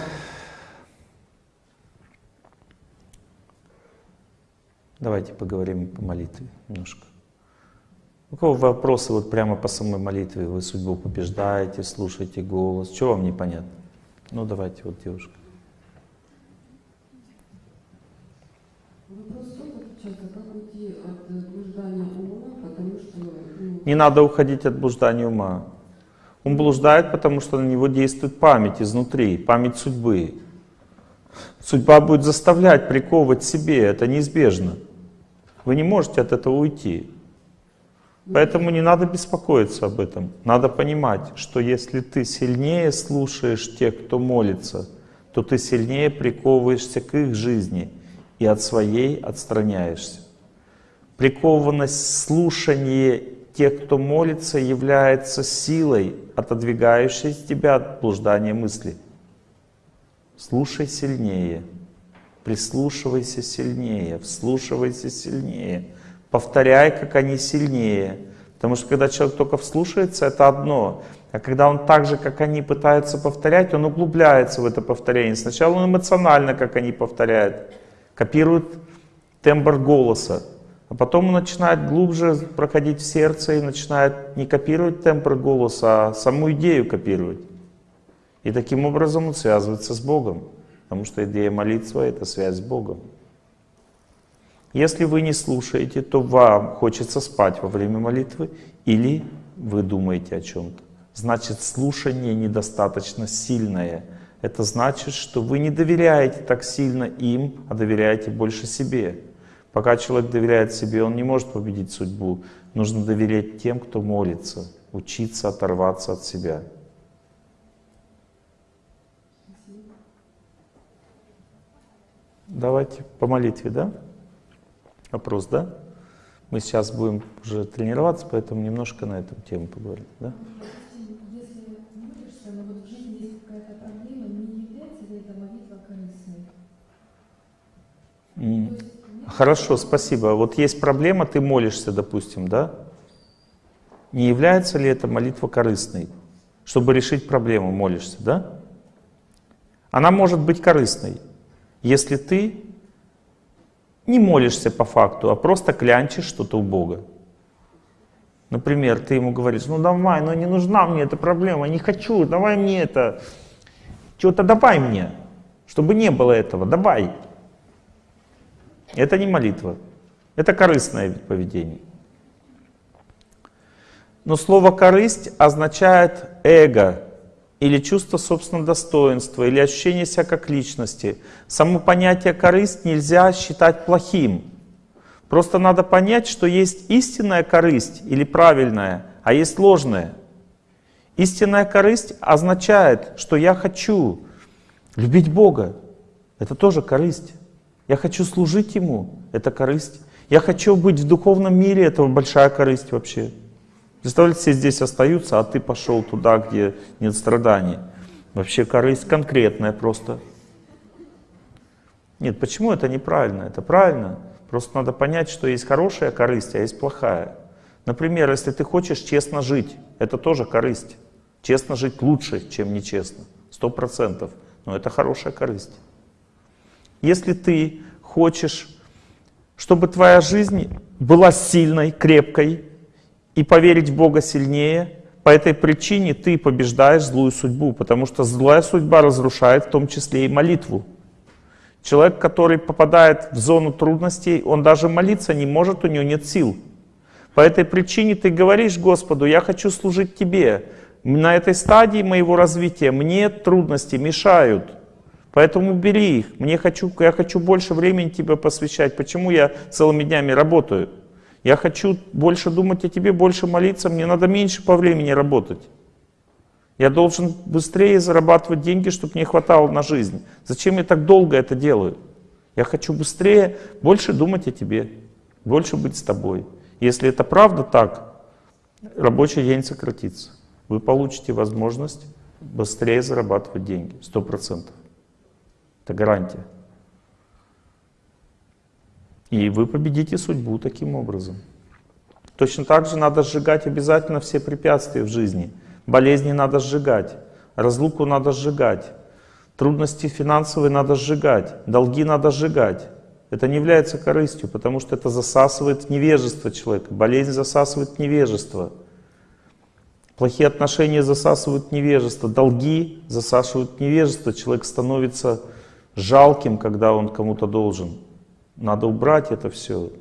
Давайте поговорим по молитве немножко. У кого вопросы вот прямо по самой молитве? Вы судьбу побеждаете, слушаете голос. Что вам непонятно? Ну давайте, вот девушка. от блуждания ума, потому что... Ну... Не надо уходить от блуждания ума. Он блуждает, потому что на него действует память изнутри, память судьбы. Судьба будет заставлять приковывать себе, это неизбежно. Вы не можете от этого уйти. Поэтому не надо беспокоиться об этом. Надо понимать, что если ты сильнее слушаешь тех, кто молится, то ты сильнее приковываешься к их жизни и от своей отстраняешься. Прикованность слушания тех, кто молится, является силой, отодвигающей тебя от блуждания мысли. Слушай сильнее, прислушивайся сильнее, вслушивайся сильнее, повторяй, как они сильнее. Потому что когда человек только вслушается, это одно. А когда он так же, как они, пытается повторять, он углубляется в это повторение. Сначала он эмоционально, как они повторяют, копирует тембр голоса. А потом он начинает глубже проходить в сердце и начинает не копировать тембр голоса, а саму идею копировать. И таким образом он связывается с Богом. Потому что идея молитвы — это связь с Богом. Если вы не слушаете, то вам хочется спать во время молитвы или вы думаете о чем-то. Значит, слушание недостаточно сильное. Это значит, что вы не доверяете так сильно им, а доверяете больше себе. Пока человек доверяет себе, он не может победить судьбу. Нужно доверять тем, кто молится, учиться оторваться от себя. Давайте по молитве, да? Вопрос, да? Мы сейчас будем уже тренироваться, поэтому немножко на эту тему поговорим, да? Хорошо, спасибо. Вот есть проблема, ты молишься, допустим, да? Не является ли эта молитва корыстной? Чтобы решить проблему, молишься, да? Она может быть корыстной, если ты не молишься по факту, а просто клянчишь что-то у Бога. Например, ты ему говоришь, ну давай, ну не нужна мне эта проблема, не хочу, давай мне это, что-то давай мне, чтобы не было этого, давай. Это не молитва, это корыстное поведение. Но слово «корысть» означает эго, или чувство собственного достоинства, или ощущение себя как личности. Само понятие «корысть» нельзя считать плохим. Просто надо понять, что есть истинная корысть или правильная, а есть ложная. Истинная корысть означает, что я хочу любить Бога. Это тоже корысть. Я хочу служить Ему. Это корысть. Я хочу быть в духовном мире. Это большая корысть вообще. Представляете, все здесь остаются, а ты пошел туда, где нет страданий. Вообще корысть конкретная просто. Нет, почему это неправильно? Это правильно. Просто надо понять, что есть хорошая корысть, а есть плохая. Например, если ты хочешь честно жить, это тоже корысть. Честно жить лучше, чем нечестно. Сто процентов. Но это хорошая корысть. Если ты хочешь, чтобы твоя жизнь была сильной, крепкой, и поверить в Бога сильнее, по этой причине ты побеждаешь злую судьбу, потому что злая судьба разрушает в том числе и молитву. Человек, который попадает в зону трудностей, он даже молиться не может, у него нет сил. По этой причине ты говоришь Господу, я хочу служить Тебе. На этой стадии моего развития мне трудности мешают. Поэтому бери их. Мне хочу, я хочу больше времени Тебе посвящать. Почему я целыми днями работаю? Я хочу больше думать о тебе, больше молиться, мне надо меньше по времени работать. Я должен быстрее зарабатывать деньги, чтобы мне хватало на жизнь. Зачем я так долго это делаю? Я хочу быстрее, больше думать о тебе, больше быть с тобой. Если это правда так, рабочий день сократится. Вы получите возможность быстрее зарабатывать деньги, сто процентов. Это гарантия. И вы победите судьбу таким образом. Точно так же надо сжигать обязательно все препятствия в жизни. Болезни надо сжигать, разлуку надо сжигать, трудности финансовые надо сжигать, долги надо сжигать. Это не является корыстью, потому что это засасывает невежество человека. Болезнь засасывает невежество. Плохие отношения засасывают невежество. Долги засасывают невежество. Человек становится жалким, когда он кому-то должен. Надо убрать это все.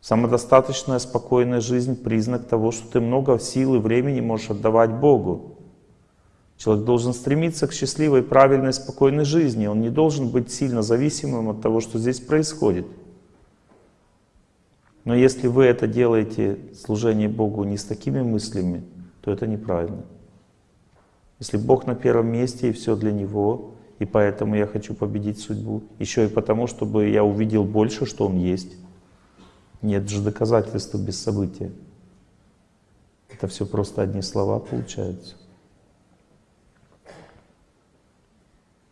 Самодостаточная, спокойная жизнь — признак того, что ты много сил и времени можешь отдавать Богу. Человек должен стремиться к счастливой, правильной, спокойной жизни. Он не должен быть сильно зависимым от того, что здесь происходит. Но если вы это делаете, служение Богу, не с такими мыслями, то это неправильно. Если Бог на первом месте и все для Него, и поэтому я хочу победить судьбу, еще и потому, чтобы я увидел больше, что Он есть. Нет же доказательства без события. Это все просто одни слова получаются.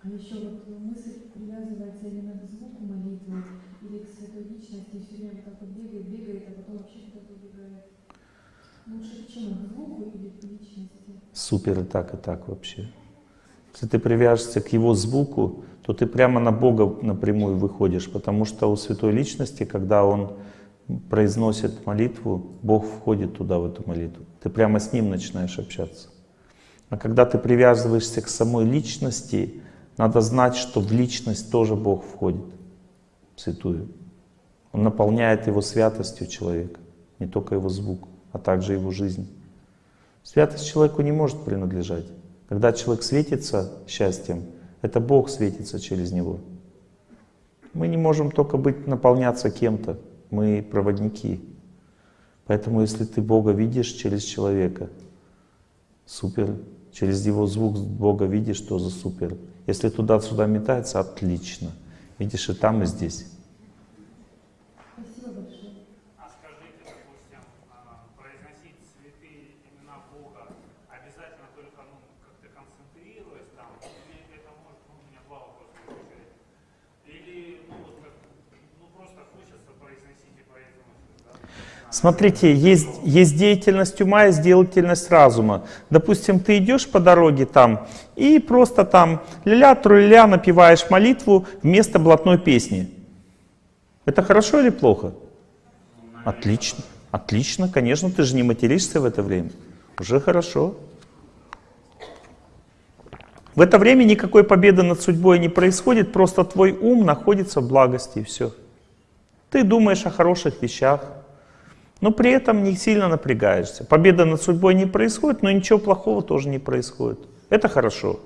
А еще вот мысль привязывается именно к звуку молитвы или к святой личности, и все время так вот бегает, бегает, а потом вообще куда-то убегает. Лучше к чему? К звуку или к личности? Супер и так, и так вообще. Если ты привяжешься к его звуку, то ты прямо на Бога напрямую выходишь, потому что у святой личности, когда он произносит молитву, Бог входит туда, в эту молитву. Ты прямо с ним начинаешь общаться. А когда ты привязываешься к самой личности, надо знать, что в личность тоже Бог входит, в святую. Он наполняет его святостью человека, не только его звук, а также его жизнь. Святость человеку не может принадлежать. Когда человек светится счастьем, это Бог светится через него. Мы не можем только быть, наполняться кем-то, мы проводники. Поэтому если ты Бога видишь через человека, супер. Через его звук Бога видишь, тоже супер. Если туда-сюда метается, отлично. Видишь и там, и здесь. Спасибо большое. А скажите, допустим, а, произносить святые имена Бога обязательно только, ну, как-то концентрируясь там, или это может, ну, у меня два вопроса возникает. Или, ну, вот как, ну, просто хочется произносить и произносить, да? Смотрите, есть, есть деятельность ума, есть деятельность разума. Допустим, ты идешь по дороге там и просто там ля-ля, тру-ля напеваешь молитву вместо блатной песни. Это хорошо или плохо? Отлично, отлично, конечно, ты же не материшься в это время. Уже хорошо. В это время никакой победы над судьбой не происходит, просто твой ум находится в благости и все. Ты думаешь о хороших вещах, но при этом не сильно напрягаешься. Победа над судьбой не происходит, но ничего плохого тоже не происходит. Это хорошо.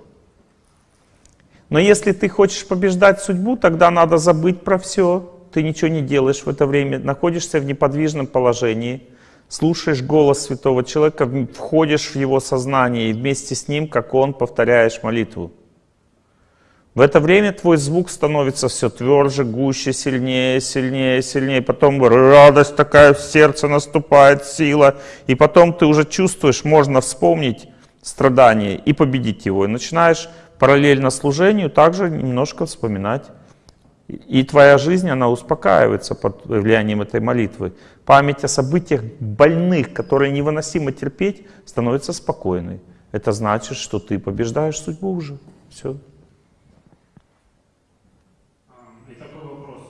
Но если ты хочешь побеждать судьбу, тогда надо забыть про все. Ты ничего не делаешь в это время, находишься в неподвижном положении, слушаешь голос святого человека, входишь в его сознание и вместе с ним, как он, повторяешь молитву. В это время твой звук становится все тверже, гуще, сильнее, сильнее, сильнее. Потом радость такая в сердце наступает, сила. И потом ты уже чувствуешь, можно вспомнить страдание и победить его. И начинаешь параллельно служению также немножко вспоминать. И твоя жизнь, она успокаивается под влиянием этой молитвы. Память о событиях больных, которые невыносимо терпеть, становится спокойной. Это значит, что ты побеждаешь судьбу уже. Все. А, И такой вопрос.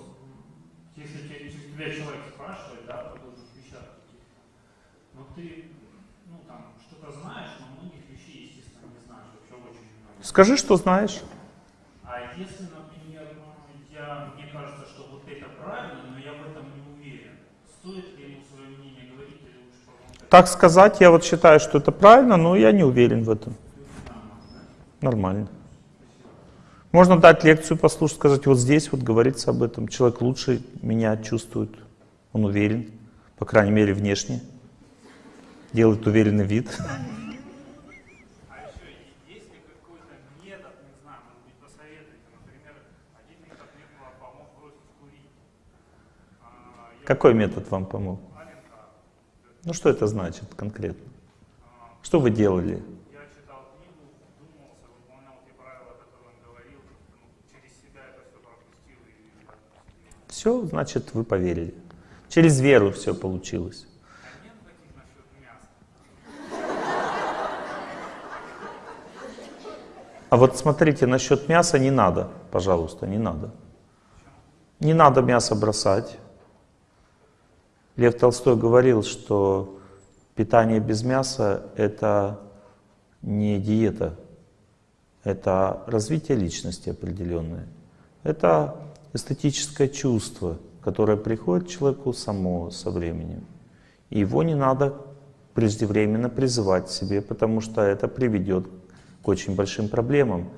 Если те- если тебя человек спрашивает, да, по должных вещах таких, но ты, ну там, что-то знаешь, но многих вещей, естественно, не знаешь, вообще очень много. Скажи, что знаешь. А если, например, я, мне кажется, что вот это правильно, но я в этом не уверен, стоит ли ему свое мнение говорить или лучше помолчать? Так сказать, я вот считаю, что это правильно, но я не уверен в этом. Нормально. Можно дать лекцию послушать, сказать, вот здесь вот говорится об этом. Человек лучше меня чувствует, он уверен, по крайней мере внешне, делает уверенный вид. А еще есть ли какой-то метод, не знаю, может быть, посоветуйте, например, один метод мне по- помог бросить курить. А, я Какой метод вам помог? Ну что это значит конкретно? Что вы делали? ну, все значит, вы поверили. Через веру все получилось. А? А вот смотрите, насчет мяса не надо, пожалуйста, не надо. Не надо мясо бросать. Лев Толстой говорил, что питание без мяса — это не диета, это развитие личности определенное. Это эстетическое чувство, которое приходит человеку само со временем. И его не надо преждевременно призывать к себе, потому что это приведет к очень большим проблемам.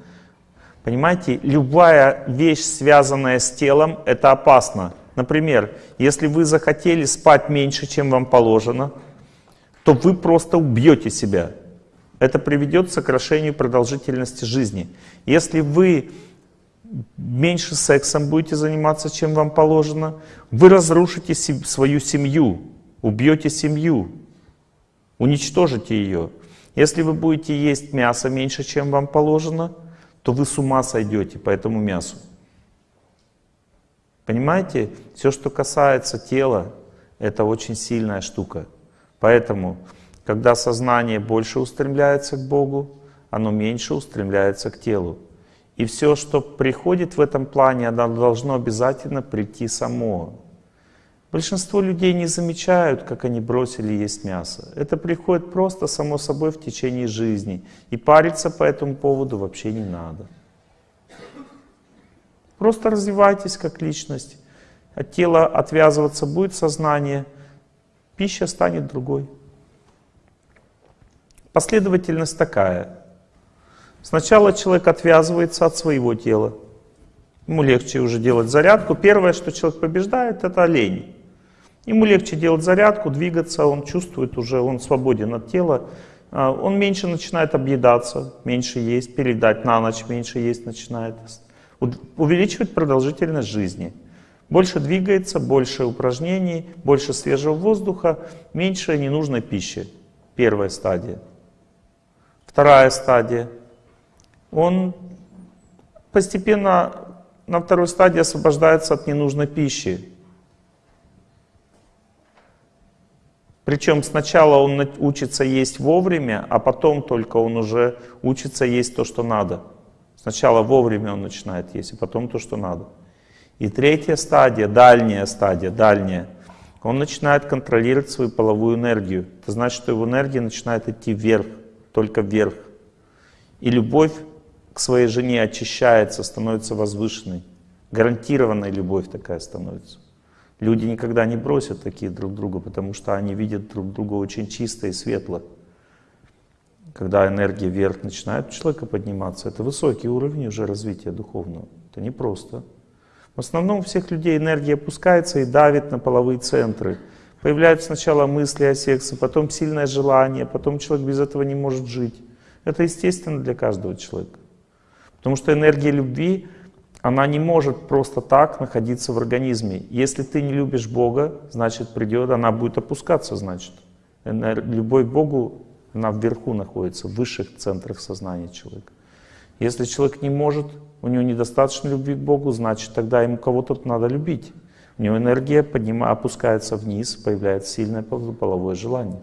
Понимаете, любая вещь, связанная с телом, это опасно. Например, если вы захотели спать меньше, чем вам положено, то вы просто убьете себя. Это приведет к сокращению продолжительности жизни. Если вы меньше сексом будете заниматься, чем вам положено, вы разрушите свою семью, убьете семью, уничтожите ее. Если вы будете есть мясо меньше, чем вам положено, то вы с ума сойдете по этому мясу. Понимаете, все, что касается тела, это очень сильная штука. Поэтому, когда сознание больше устремляется к Богу, оно меньше устремляется к телу. И все, что приходит в этом плане, оно должно обязательно прийти само. Большинство людей не замечают, как они бросили есть мясо. Это приходит просто само собой в течение жизни. И париться по этому поводу вообще не надо. Просто развивайтесь как личность. От тела отвязываться будет сознание, пища станет другой. Последовательность такая. Сначала человек отвязывается от своего тела. Ему легче уже делать зарядку. Первое, что человек побеждает, это лень. Ему легче делать зарядку, двигаться, он чувствует уже, он свободен от тела. А, он меньше начинает объедаться, меньше есть, передать на ночь меньше есть начинает. Увеличивать продолжительность жизни. Больше двигается, больше упражнений, больше свежего воздуха, меньше ненужной пищи. Первая стадия. Вторая стадия. Он постепенно на второй стадии освобождается от ненужной пищи. Причем сначала он учится есть вовремя, а потом только он уже учится есть то, что надо. Сначала вовремя он начинает есть, а потом то, что надо. И третья стадия, дальняя стадия, дальняя, он начинает контролировать свою половую энергию. Это значит, что его энергия начинает идти вверх, только вверх. И любовь к своей жене очищается, становится возвышенной. Гарантированная любовь такая становится. Люди никогда не бросят такие друг друга, потому что они видят друг друга очень чисто и светло. Когда энергия вверх начинает у человека подниматься, это высокий уровень уже развития духовного. Это непросто. В основном у всех людей энергия опускается и давит на половые центры. Появляются сначала мысли о сексе, потом сильное желание, потом человек без этого не может жить. Это естественно для каждого человека. Потому что энергия любви она не может просто так находиться в организме. Если ты не любишь Бога, значит придет, она будет опускаться, значит. Любовь к Богу, она вверху находится, в высших центрах сознания человека. Если человек не может, у него недостаточно любви к Богу, значит тогда ему кого-то надо любить. У него энергия поднимается, опускается вниз, появляется сильное половое желание.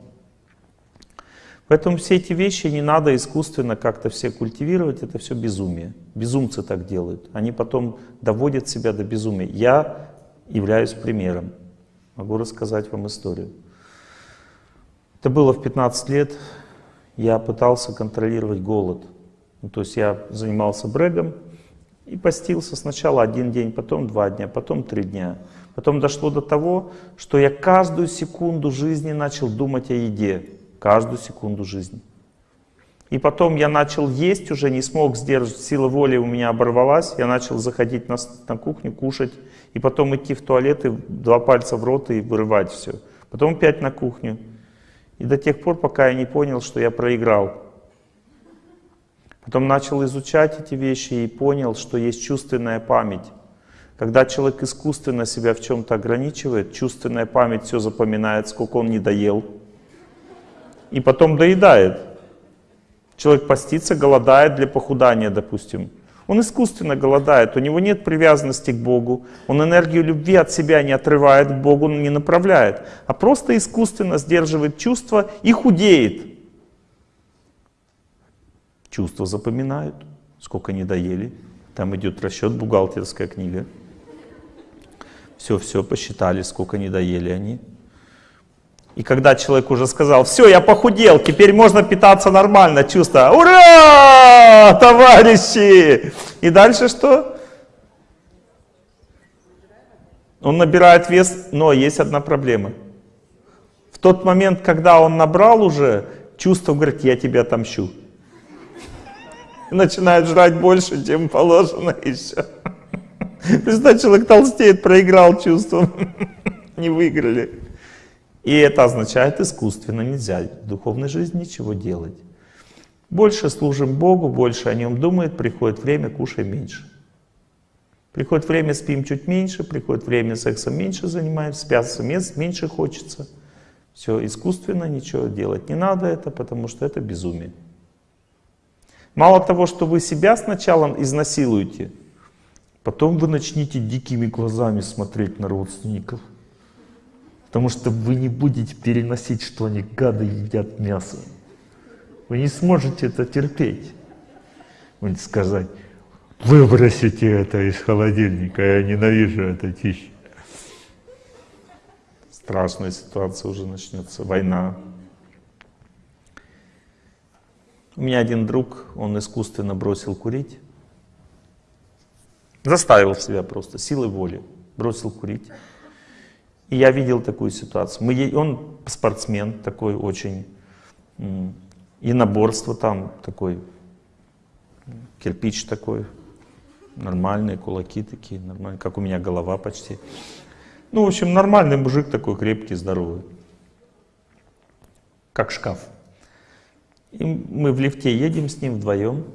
Поэтому все эти вещи не надо искусственно как-то все культивировать, это все безумие. Безумцы так делают. Они потом доводят себя до безумия. Я являюсь примером. Могу рассказать вам историю. Это было в 15 лет. Я пытался контролировать голод. Ну, то есть я занимался брегом и постился сначала один день, потом два дня, потом три дня. Потом дошло до того, что я каждую секунду жизни начал думать о еде каждую секунду жизни. И потом я начал есть уже, не смог сдержать, сила воли у меня оборвалась, я начал заходить на, на кухню, кушать, и потом идти в туалет, и два пальца в рот и вырывать все. Потом опять на кухню. И до тех пор, пока я не понял, что я проиграл. Потом начал изучать эти вещи и понял, что есть чувственная память. Когда человек искусственно себя в чем-то ограничивает, чувственная память все запоминает, сколько он не доел, и потом доедает. Человек постится, голодает для похудания, допустим. Он искусственно голодает, у него нет привязанности к Богу, он энергию любви от себя не отрывает к Богу, не направляет, а просто искусственно сдерживает чувства и худеет. Чувства запоминают, сколько не доели. Там идет расчет, бухгалтерская книга. Все-все посчитали, сколько не доели они. И когда человек уже сказал, все, я похудел, теперь можно питаться нормально, чувство, ура, товарищи! И дальше что? Он набирает вес, но есть одна проблема. В тот момент, когда он набрал уже, чувство говорит, я тебя отомщу. Начинает жрать больше, чем положено еще. Представь, человек толстеет, проиграл чувством. Не выиграли. И это означает искусственно нельзя в духовной жизни ничего делать. Больше служим Богу, больше о Нем думает, приходит время, кушаем меньше. Приходит время, спим чуть меньше, приходит время, сексом меньше занимаемся, спяться меньше хочется. Все искусственно, ничего делать не надо это, потому что это безумие. Мало того, что вы себя сначала изнасилуете, потом вы начнете дикими глазами смотреть на родственников. Потому что вы не будете переносить, что они гады едят мясо. Вы не сможете это терпеть. Будете сказать, выбросите это из холодильника, я ненавижу это тища. Страшная ситуация уже начнется, война. У меня один друг, он искусственно бросил курить. Заставил себя просто, силой воли, бросил курить. И я видел такую ситуацию. Мы, он спортсмен такой очень, и наборство там такой, кирпич такой, нормальные кулаки такие, нормальные, как у меня голова почти. Ну, в общем, нормальный мужик такой, крепкий, здоровый. Как шкаф. И мы в лифте едем с ним вдвоем.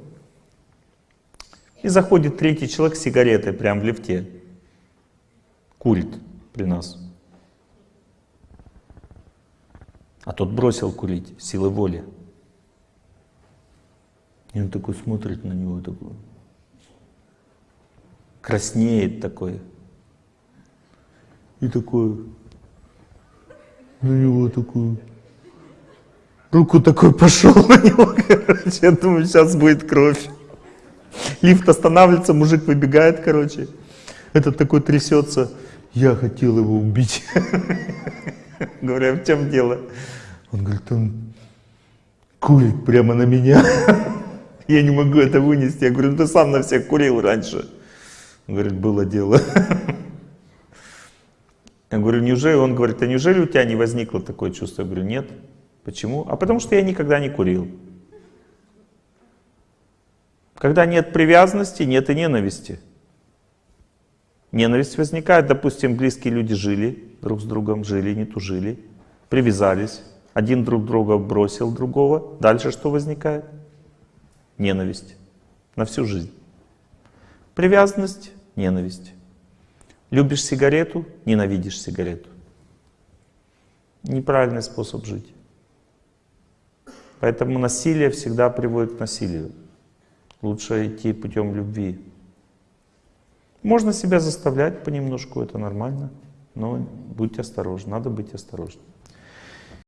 И заходит третий человек с сигаретой прямо в лифте. Курит при нас. А тот бросил курить силой воли. И он такой смотрит на него, такой, краснеет такой. И такой, на него такой, руку такой пошел на него, короче, я думаю, сейчас будет кровь. Лифт останавливается, мужик выбегает, короче. Этот такой трясется, я хотел его убить. Говорю, а в чем дело? Он говорит, он курит прямо на меня. Я не могу это вынести. Я говорю, ну ты сам на всех курил раньше. Он говорит, было дело. Я говорю, неужели, он говорит, а неужели у тебя не возникло такое чувство? Я говорю, нет. Почему? А потому что я никогда не курил. Когда нет привязанности, нет и ненависти. Ненависть возникает, допустим, близкие люди жили друг с другом, жили, не тужили, привязались, один друг друга бросил другого, дальше что возникает? Ненависть на всю жизнь. Привязанность, ненависть. Любишь сигарету, ненавидишь сигарету. Неправильный способ жить. Поэтому насилие всегда приводит к насилию. Лучше идти путем любви. Можно себя заставлять понемножку, это нормально, но будьте осторожны, надо быть осторожным.